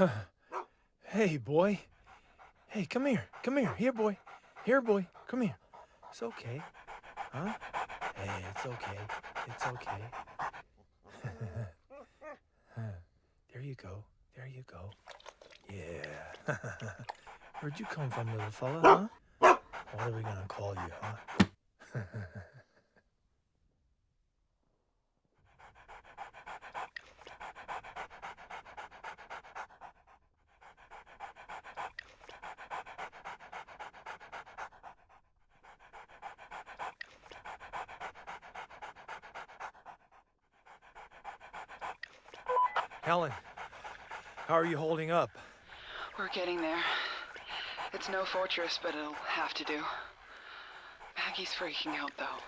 hey, boy. Hey, come here. Come here. Here, boy. Here, boy. Come here. It's okay. Huh? Hey, it's okay. It's okay. there you go. There you go. Yeah. Where'd you come from, little fella, huh? What are we gonna call you, huh? Helen, how are you holding up? We're getting there. It's no fortress, but it'll have to do. Maggie's freaking out, though.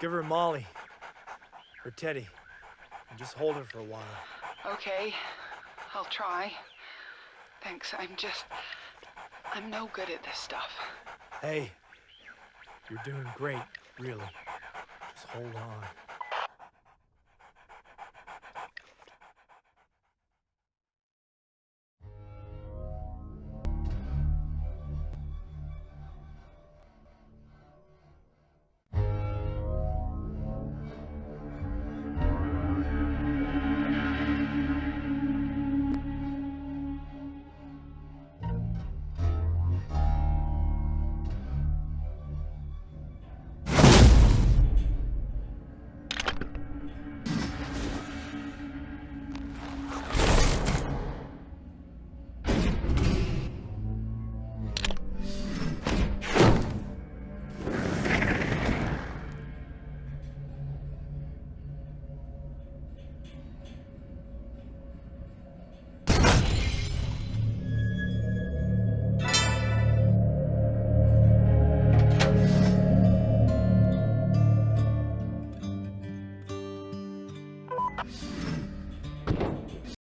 Give her Molly. Or Teddy. And just hold her for a while. Okay, I'll try. Thanks, I'm just... I'm no good at this stuff. Hey, you're doing great, really. Just hold on.